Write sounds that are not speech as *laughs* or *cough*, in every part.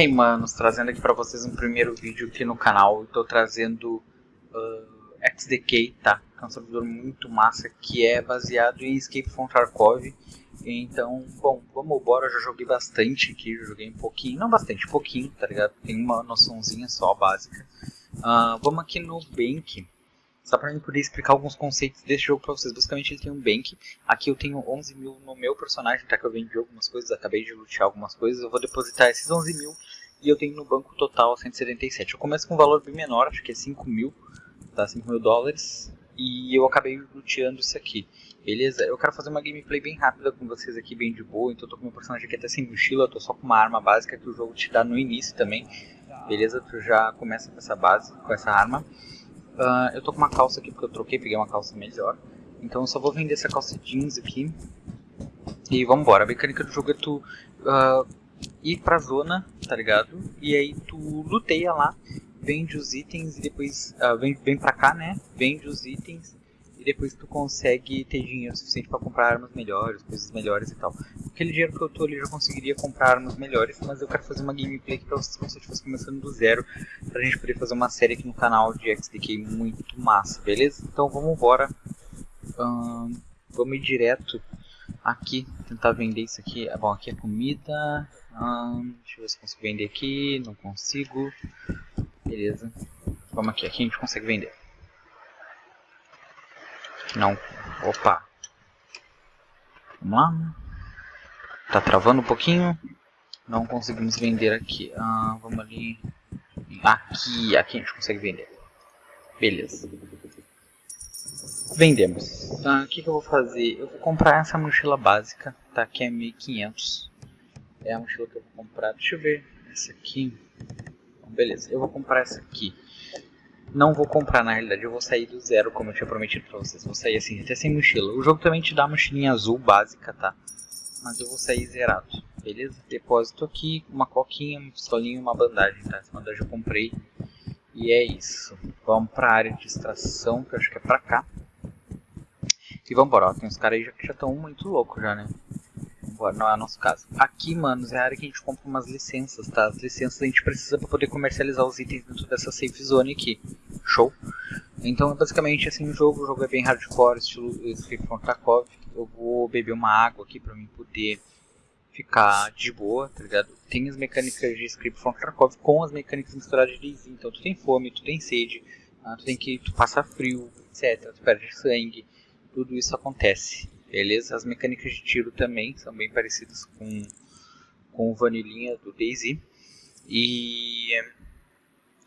Hey manos, trazendo aqui pra vocês um primeiro vídeo aqui no canal. Estou trazendo uh, XDK, tá? Que é um servidor muito massa que é baseado em Escape from Tarkov. Então, bom, vamos embora. Eu já joguei bastante aqui, joguei um pouquinho, não bastante, pouquinho, tá ligado? Tem uma noçãozinha só básica. Uh, vamos aqui no Bank. Só para eu poder explicar alguns conceitos desse jogo para vocês. Basicamente ele tem um bank. Aqui eu tenho 11 mil no meu personagem, tá? Que eu vendi algumas coisas, acabei de lutear algumas coisas. Eu vou depositar esses 11 mil e eu tenho no banco total 177. Eu começo com um valor bem menor, acho que é 5 mil, tá? 5 mil dólares. E eu acabei luteando isso aqui. Beleza? Eu quero fazer uma gameplay bem rápida com vocês aqui, bem de boa. Então eu tô com meu personagem aqui até sem mochila, tô só com uma arma básica que o jogo te dá no início também. Beleza? Tu já começa com essa base, com essa arma. Uh, eu tô com uma calça aqui porque eu troquei, peguei uma calça melhor. Então eu só vou vender essa calça jeans aqui. E vambora. A mecânica do jogo é tu uh, ir pra zona, tá ligado? E aí tu luteia lá, vende os itens e depois uh, vem, vem pra cá, né? Vende os itens e depois tu consegue ter dinheiro suficiente para comprar armas melhores, coisas melhores e tal. Aquele dinheiro que eu tô ali já conseguiria comprar armas melhores, mas eu quero fazer uma gameplay aqui pra vocês como se eu estivesse começando do zero, pra gente poder fazer uma série aqui no canal de XDK muito massa, beleza? Então vamos embora. Hum, vamos ir direto aqui, tentar vender isso aqui. Ah, bom, aqui é comida. Hum, deixa eu ver se consigo vender aqui. Não consigo. Beleza. Vamos aqui, aqui a gente consegue vender. Não. Opa. Vamos lá. Tá travando um pouquinho. Não conseguimos vender aqui. Ah, vamos ali. Aqui, aqui a gente consegue vender. Beleza. Vendemos. Ah, o que, que eu vou fazer? Eu vou comprar essa mochila básica, tá? Que é 1500. É a mochila que eu vou comprar. Deixa eu ver. Essa aqui. Beleza, eu vou comprar essa aqui. Não vou comprar, na realidade, eu vou sair do zero, como eu tinha prometido pra vocês. Vou sair assim, até sem mochila. O jogo também te dá uma mochilinha azul básica, tá? Mas eu vou sair zerado, beleza? Depósito aqui, uma coquinha, uma pistolinha e uma bandagem, tá? Essa bandagem eu comprei. E é isso. Vamos pra área de extração, que eu acho que é pra cá. E vambora, ó. Tem uns caras aí já, que já estão muito loucos já, né? Vambora, não é nosso caso. Aqui, manos, é a área que a gente compra umas licenças, tá? As licenças a gente precisa pra poder comercializar os itens dentro dessa safe zone aqui. Show? Então, basicamente, assim, o jogo, o jogo é bem hardcore, estilo from Tarkov. Eu vou beber uma água aqui pra mim poder ficar de boa, tá ligado? Tem as mecânicas de Escape from Tarkov com as mecânicas misturadas de DayZ. Então, tu tem fome, tu tem sede, ah, tu tem que tu passa frio, etc. Tu perde sangue, tudo isso acontece, beleza? As mecânicas de tiro também são bem parecidas com, com o vanilinha do DayZ. E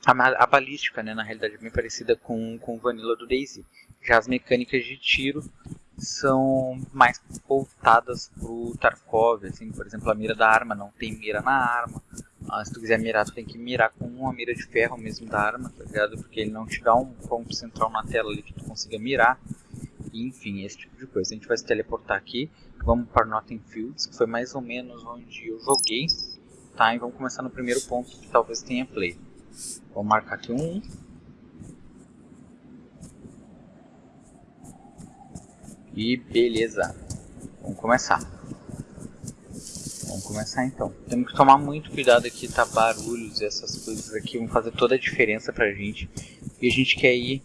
a, a, balística, né, na realidade, é bem parecida com, com o Vanilla do DayZ. Já as mecânicas de tiro são mais voltadas pro Tarkov, assim, por exemplo, a mira da arma não tem mira na arma. Ah, se tu quiser mirar, tu tem que mirar com uma mira de ferro mesmo da arma, tá ligado? Porque ele não te dá um ponto central na tela ali que tu consiga mirar. Enfim, esse tipo de coisa. A gente vai se teleportar aqui, vamos para Notting Fields, que foi mais ou menos onde eu joguei, tá? E vamos começar no primeiro ponto que talvez tenha play. Vou marcar aqui um. E beleza. Vamos começar. Vamos começar então. Temos que tomar muito cuidado aqui, tá? Barulhos e essas coisas aqui vão fazer toda a diferença pra gente. E a gente quer ir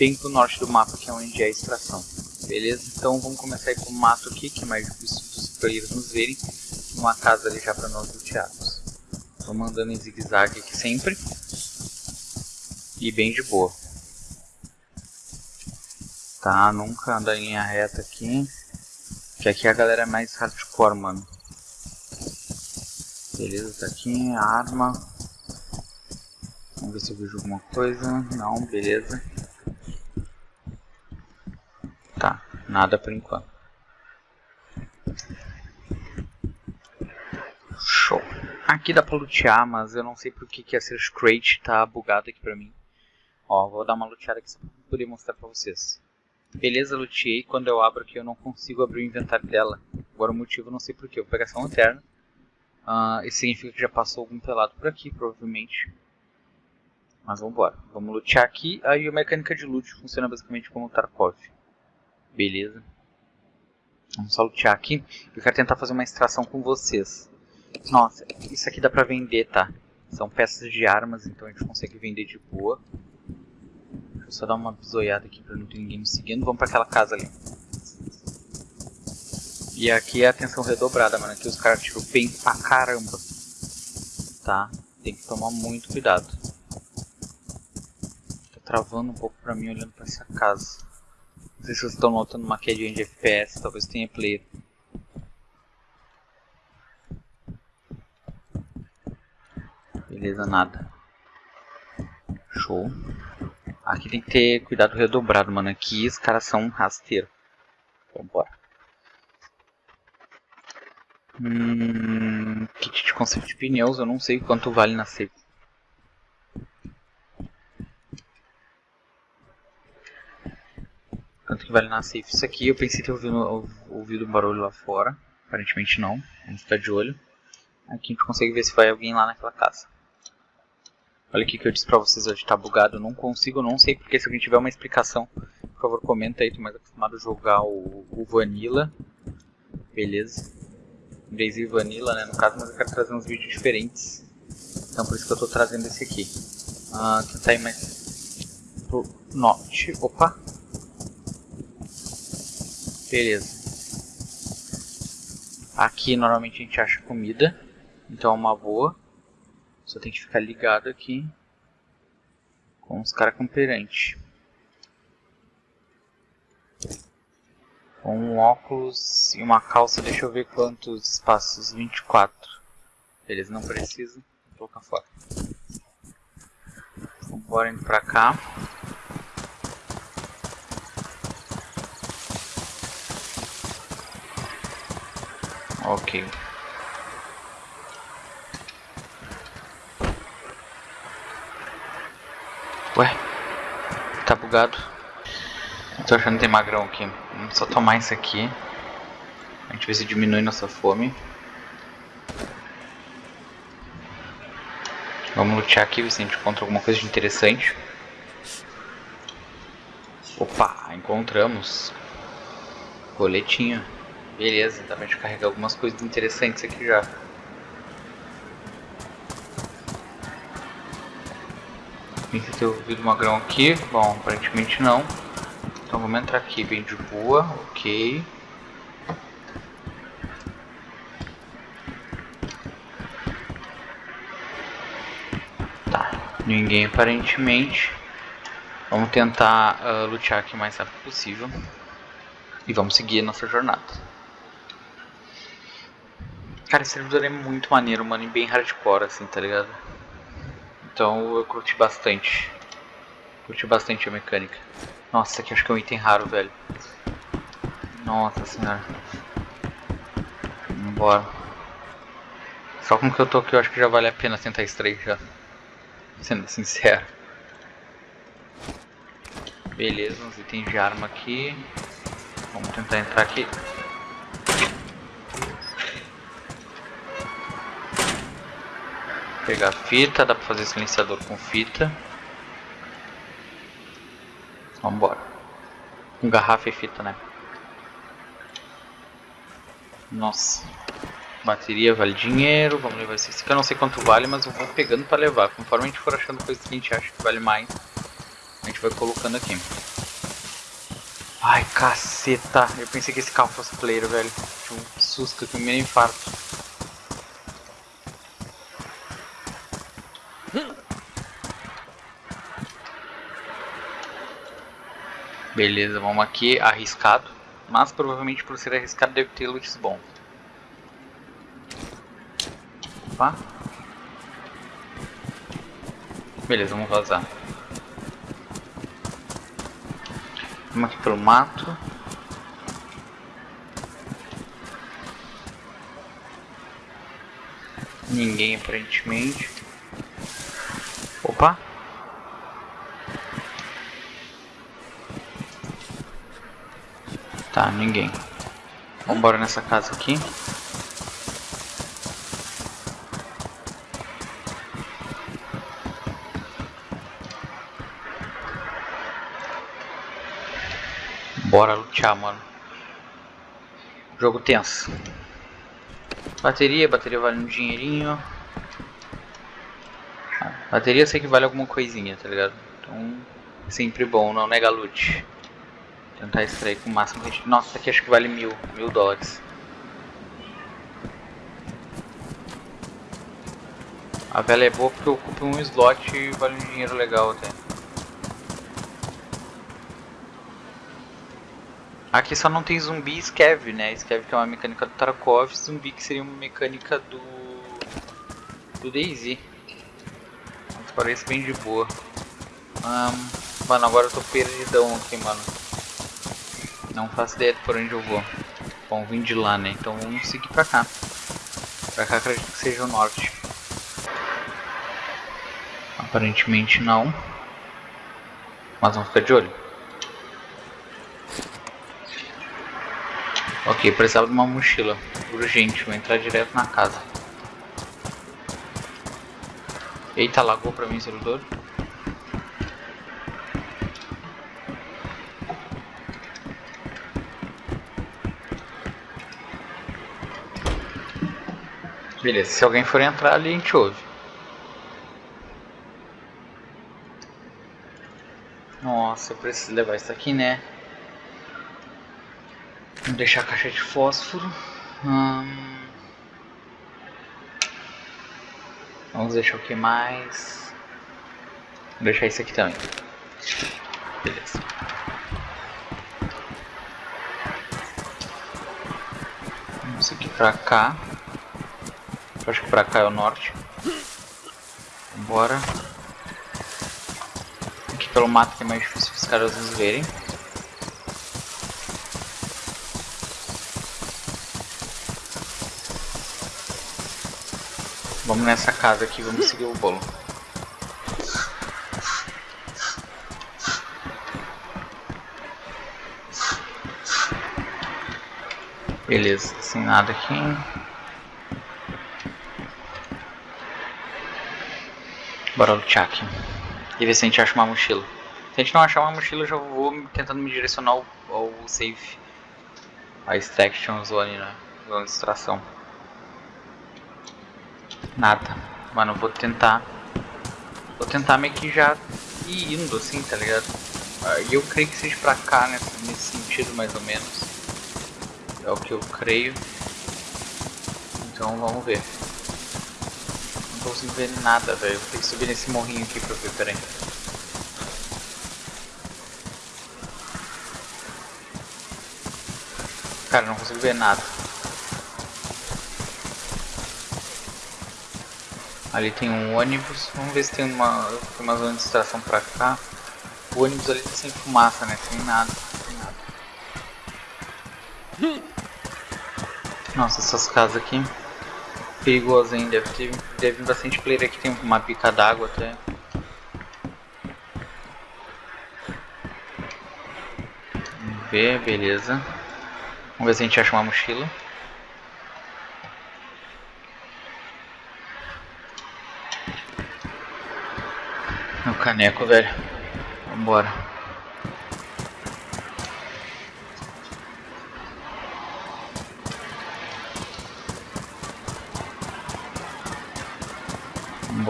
bem pro norte do mapa, que é onde é a extração. Beleza? Então vamos começar com o mato aqui, que é mais difícil dos players nos verem. Uma casa ali já pra nós luteados. Tô mandando em zigue-zague aqui sempre e bem de boa. Tá, nunca anda em linha reta aqui. Que aqui a galera é mais hardcore, mano. Beleza, tá aqui arma. Vamos ver se eu vejo alguma coisa. Não, beleza. Tá, nada por enquanto. Show. Aqui dá pra lutear, mas eu não sei porque que a Search Crate tá bugado aqui pra mim. Ó, vou dar uma luteada aqui só pra poder mostrar pra vocês. Beleza, luteei. Quando eu abro aqui eu não consigo abrir o inventário dela. Agora o motivo não sei porquê. Vou pegar essa lanterna. Uh, isso significa que já passou algum pelado por aqui, provavelmente. Mas vamos embora. Vamos lutear aqui. Aí a mecânica de loot funciona basicamente como o Tarkov. Beleza. Vamos só lutear aqui. Eu quero tentar fazer uma extração com vocês. Nossa, isso aqui dá pra vender, tá? São peças de armas, então a gente consegue vender de boa. Deixa eu só dar uma bisoiada aqui pra não ter ninguém me seguindo. Vamos pra aquela casa ali. E aqui é atenção redobrada, mano. Aqui os caras tiram bem pra caramba. Tá? Tem que tomar muito cuidado. Tá travando um pouco pra mim olhando pra essa casa. Não sei se vocês estão notando uma quedinha de FPS, talvez tenha player. Beleza, nada. Show. Aqui tem que ter cuidado redobrado, mano. Aqui os caras são rasteiros. Vambora. Hum, kit de conserto de pneus, eu não sei quanto vale na safe. Quanto que vale na safe isso aqui? Eu pensei ter ouvido, ouvido um barulho lá fora. Aparentemente não. Vamos ficar de olho. Aqui a gente consegue ver se vai alguém lá naquela casa. Olha aqui que eu disse pra vocês hoje, tá bugado, eu não consigo, não sei porque se alguém tiver uma explicação, por favor comenta aí, tô mais acostumado a jogar o, o Vanilla, beleza, Daisy Vanilla né, no caso, mas eu quero trazer uns vídeos diferentes, então por isso que eu tô trazendo esse aqui. Ah, tentar ir mais pro norte, opa, beleza. Aqui normalmente a gente acha comida, então é uma boa. Só tem que ficar ligado aqui com os caras. Com um óculos e uma calça, deixa eu ver quantos espaços. 24. Eles não precisam. Vou colocar fora. Então, bora indo pra cá. Ok. Ué, tá bugado. Tô achando que tem magrão aqui. Vamos só tomar isso aqui. A gente vê se diminui nossa fome. Vamos lutear aqui, ver se a gente encontra alguma coisa de interessante. Opa, encontramos. Coletinho. Beleza, dá pra gente carregar algumas coisas interessantes aqui já. Pensa ter ouvido uma grão aqui. Bom, aparentemente não. Então vamos entrar aqui bem de boa. Ok. Tá. Ninguém aparentemente. Vamos tentar uh, lutear aqui o mais rápido possível. E vamos seguir a nossa jornada. Cara, esse servidor é muito maneiro, mano. E bem hardcore, assim, tá ligado? Então eu curti bastante. Curti bastante a mecânica. Nossa, aqui acho que é um item raro, velho. Nossa senhora. Vambora. Só com que eu tô aqui, eu acho que já vale a pena tentar extrair já. Sendo sincero. Beleza, uns itens de arma aqui. Vamos tentar entrar aqui. Pegar fita, dá pra fazer silenciador com fita. Vambora. Com garrafa e fita, né? Nossa. Bateria vale dinheiro, vamos levar esse aqui. Eu não sei quanto vale, mas eu vou pegando pra levar. Conforme a gente for achando coisas que a gente acha que vale mais, a gente vai colocando aqui. Ai, caceta. Eu pensei que esse carro fosse player, velho. Tinha um susto aqui, um mini infarto. Beleza, vamos aqui, arriscado. Mas provavelmente por ser arriscado deve ter loots bom. Opa. Beleza, vamos vazar. Vamos aqui pelo mato. Ninguém aparentemente. Opa! Tá, ninguém. Vambora nessa casa aqui. Bora lutear, mano. Jogo tenso. Bateria, bateria vale um dinheirinho. Bateria sei que vale alguma coisinha, tá ligado? Então, sempre bom, não nega loot. Tentar extrair com o máximo que a gente... Nossa, isso aqui acho que vale mil, mil dólares. A vela é boa porque ocupa um slot e vale um dinheiro legal até. Aqui só não tem zumbi e scav, né? Scav que é uma mecânica do Tarkov, zumbi que seria uma mecânica do... do Daisy. Mas parece bem de boa. Um, mano, agora eu tô perdidão aqui, mano. Não faço ideia de por onde eu vou. Bom, vim de lá, né? Então vamos seguir pra cá. Pra cá acredito que seja o norte. Aparentemente não. Mas vamos ficar de olho. Ok, precisava de uma mochila. Urgente, vou entrar direto na casa. Eita, lagou pra mim o servidor. Beleza, se alguém for entrar ali, a gente ouve. Nossa, eu preciso levar isso aqui, né? Vamos deixar a caixa de fósforo. Hum... Vamos deixar o que mais? Vou deixar isso aqui também. Beleza. Vamos aqui pra cá. Acho que pra cá é o norte. Bora. Aqui pelo mato que é mais difícil os caras nos verem. Vamos nessa casa aqui, vamos seguir o bolo. Beleza, sem nada aqui. Bora lutear aqui. E ver se a gente acha uma mochila. Se a gente não achar uma mochila, eu já vou tentando me direcionar ao, ao safe. A extraction zone, né? Zona de extração. Nada. Mano, vou tentar. Vou tentar meio que já ir indo assim, tá ligado? E eu creio que seja pra cá, né? Nesse sentido, mais ou menos. É o que eu creio. Então vamos ver. Conseguindo ver nada, velho. Tenho que subir nesse morrinho aqui pra ver, peraí. Cara, não consigo ver nada. Ali tem um ônibus. Vamos ver se tem uma, tem uma zona de extração pra cá. O ônibus ali tá sem fumaça, né? Sem nada. Sem nada. Nossa, essas casas aqui. Perigoso hein? Deve ter, deve bastante player aqui. Tem uma pica d'água até. Vamos ver, beleza. Vamos ver se a gente acha uma mochila. No caneco, velho. Vambora.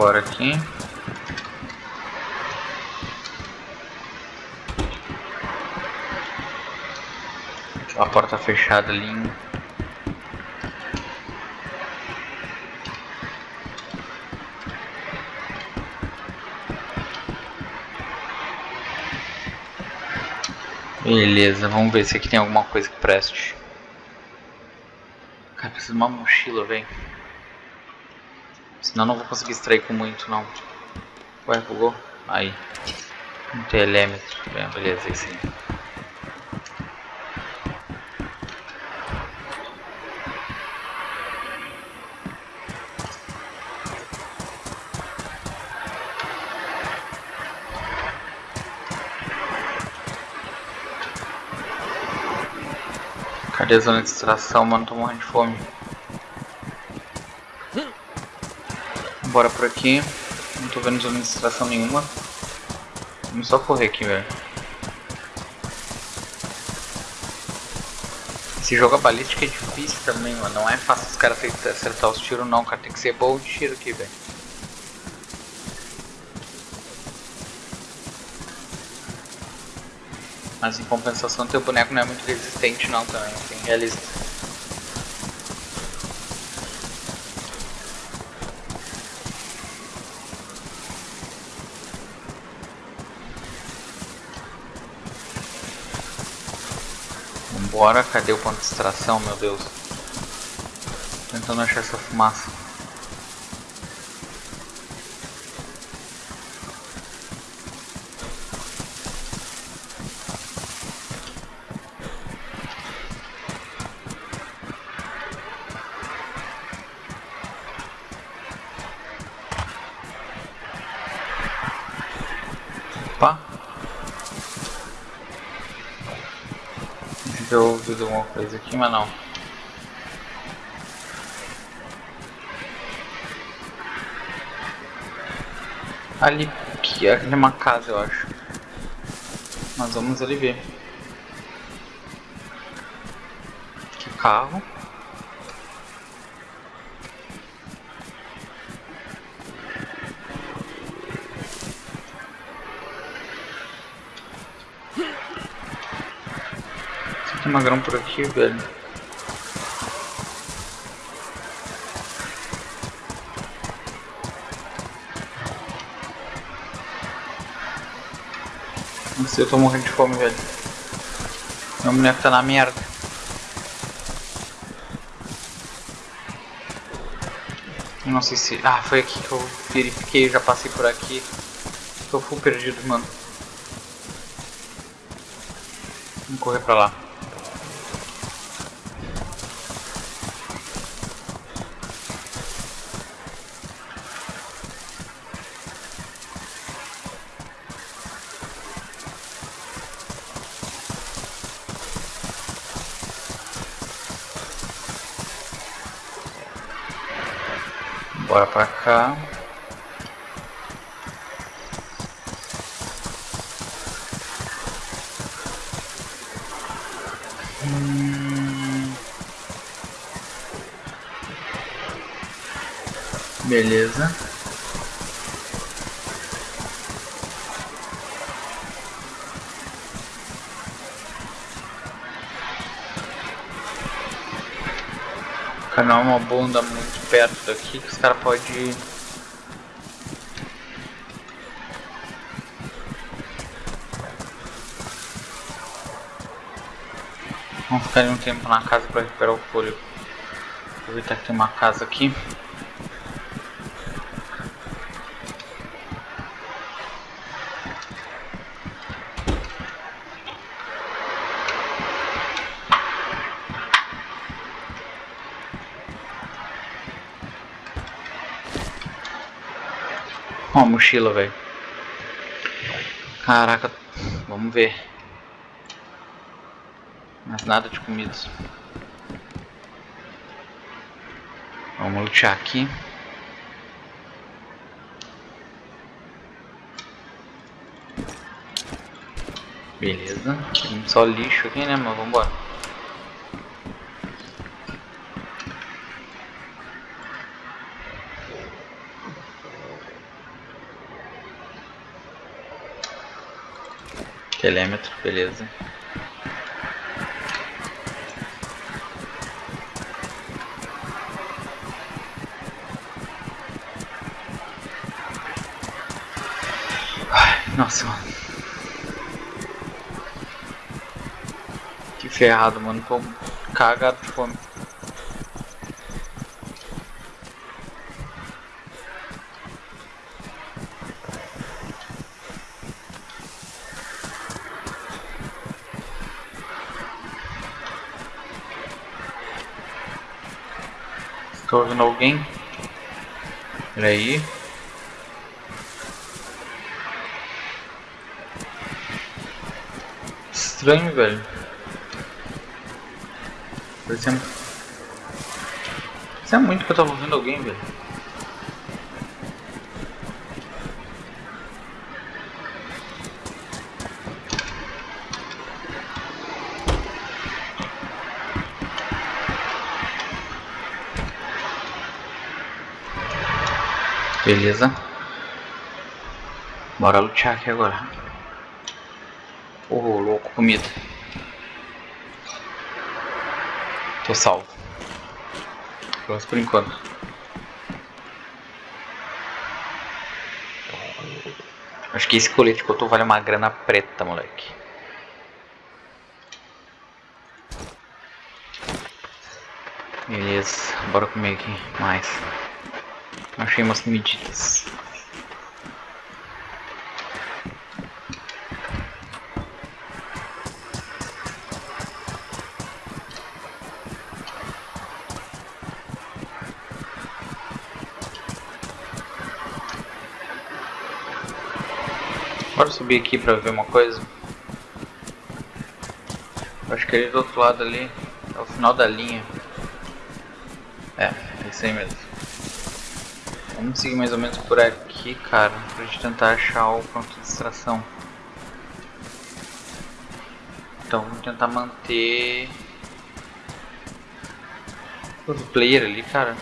Vambora aqui. A porta fechada ali. Beleza, vamos ver se aqui tem alguma coisa que preste. Cara, preciso de uma mochila, velho. Senão não vou conseguir extrair com muito, não. Ué, bugou? Aí. Um telêmetro. Bem, beleza, aí sim. Cadê a zona de extração, mano? Tô morrendo de fome. Bora por aqui. Não tô vendo extração nenhuma. Vamos só correr aqui, velho. Esse jogo a balística é difícil também, mano. Não é fácil os caras acertar os tiros não, cara. Tem que ser bom de tiro aqui, velho. Mas em compensação teu boneco não é muito resistente não também, tem realista. Vambora, cadê o ponto de extração, meu Deus? Tô tentando achar essa fumaça. Opa! Eu ouvir alguma coisa aqui, mas não. Ali, que é uma casa, eu acho. Mas vamos ali ver. Aqui carro. Magrão por aqui, velho. Não sei, eu tô morrendo de fome, velho. Meu boneco tá na merda. Não sei se... Ah, foi aqui que eu verifiquei, já passei por aqui. Tô full perdido, mano. Vamos correr pra lá. Bora pra cá. Hum... Beleza. É uma bunda muito perto daqui que os caras podem Vamos ficar um tempo na casa para recuperar o fôlego. Aproveitar que tem uma casa aqui. Mochila, velho. Caraca, vamos ver. Mas nada de comida. Vamos lutear aqui. Beleza. Tem só lixo aqui, né, mas vambora. Telêmetro, beleza. Ai, nossa, mano. Que ferrado, mano. Tô cagado de fome. Tô ouvindo alguém? Peraí. Estranho, velho. Parecendo... Isso é muito que eu tava ouvindo alguém, velho. Beleza. Bora lutear aqui agora. Oh, louco, comida. Tô salvo. Pelo por enquanto. Acho que esse colete que eu tô vale uma grana preta, moleque. Beleza, bora comer aqui mais. Achei umas medidas. Bora subir aqui pra ver uma coisa. Acho que ele do outro lado ali é o final da linha. É, é isso aí mesmo. Vamos seguir mais ou menos por aqui, cara, pra gente tentar achar o ponto de extração. Então vamos tentar manter o player ali, cara.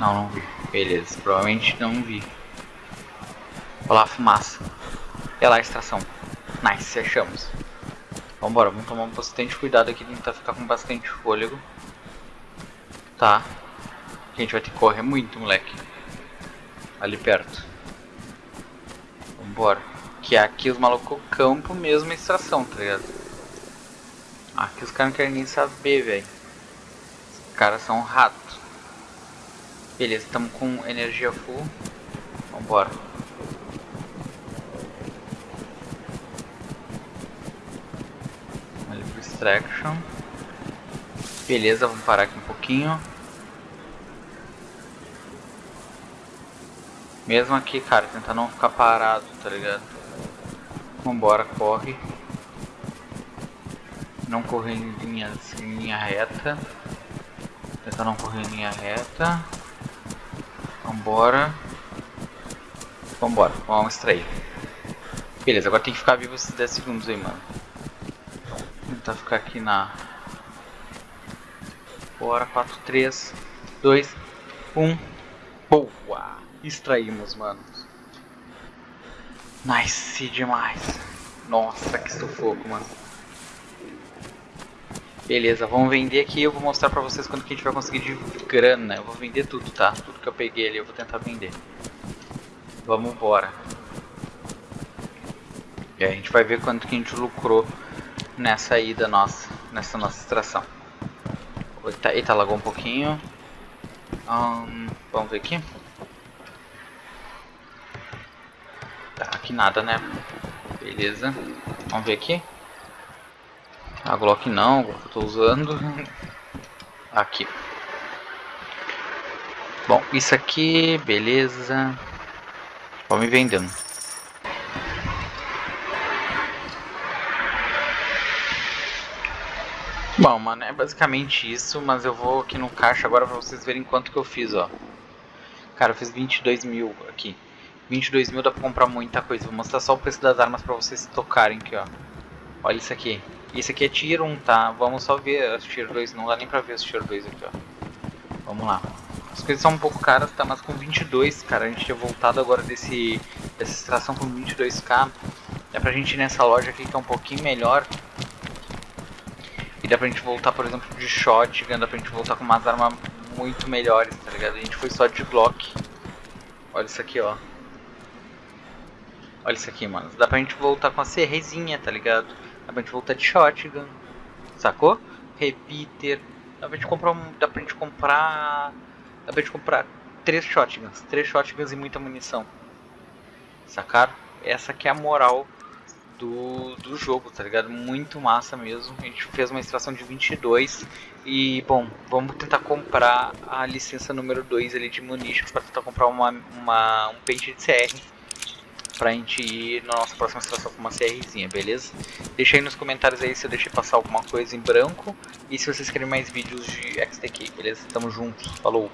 Não, não vi. Beleza, provavelmente não vi. Olha lá fumaça. Olha lá a extração. Nice, achamos. Vambora, vamos tomar bastante cuidado aqui, tentar ficar com bastante fôlego. Tá. A gente vai ter que correr muito, moleque. Ali perto. Vambora. Que aqui os malucos campo mesmo extração, tá ligado? Aqui os caras não querem nem saber, velho. Os caras são ratos. Beleza, estamos com energia full. Vambora. Ali pro extraction. Beleza, vamos parar aqui um pouquinho. Mesmo aqui, cara, tentar não ficar parado, tá ligado? Vambora, corre. Não correr em linha, em linha reta. Tentar não correr em linha reta. Vambora. Vambora, vamos extrair. Beleza, agora tem que ficar vivo esses 10 segundos aí, mano. Tentar ficar aqui na Bora, 4, 3, 2, 1. Boa! Extraímos, mano. Nice demais. Nossa, que sufoco, mano. Beleza, vamos vender aqui eu vou mostrar pra vocês quanto que a gente vai conseguir de grana. Eu vou vender tudo, tá? Tudo que eu peguei ali eu vou tentar vender. Vamos embora. E aí a gente vai ver quanto que a gente lucrou nessa ida nossa, nessa nossa extração. Eita, eita, lagou um pouquinho. Vamos ver aqui. Tá, aqui nada, né? Beleza. Vamos ver aqui. A Glock não, Glock eu tô usando. *laughs* Aqui. Bom, isso aqui, beleza. Vamos me vendendo. Bom, mano, é basicamente isso, mas eu vou aqui no caixa agora pra vocês verem quanto que eu fiz, ó. Cara, eu fiz 22 mil aqui. 22 mil dá pra comprar muita coisa. Vou mostrar só o preço das armas pra vocês tocarem aqui, ó. Olha isso aqui. Isso aqui é Tier 1, tá? Vamos só ver as Tier 2. Não dá nem pra ver as Tier 2 aqui, ó. Vamos lá. As coisas são um pouco caras, tá? Mas com 22, cara, a gente tinha voltado agora desse, dessa extração com 22k. É pra gente ir nessa loja aqui que é um pouquinho melhor. E dá pra gente voltar, por exemplo, de shotgun, dá pra gente voltar com umas armas muito melhores, tá ligado? A gente foi só de Glock. Olha isso aqui, ó. Olha isso aqui, mano. Dá pra gente voltar com a CRzinha, tá ligado? Dá pra gente voltar de shotgun. Sacou? Repeater. Dá pra gente comprar um. Dá pra gente comprar. Dá pra gente comprar três shotguns. Três shotguns e muita munição. Sacaram? Essa aqui é a moral do, do jogo, tá ligado? Muito massa mesmo. A gente fez uma extração de 22 e, bom, vamos tentar comprar a licença número 2 ali de munitions para tentar comprar uma, uma, um pente de CR pra gente ir na nossa próxima extração com uma CRzinha, beleza? Deixa aí nos comentários aí se eu deixei passar alguma coisa em branco e se vocês querem mais vídeos de XTK, beleza? Tamo juntos, falou!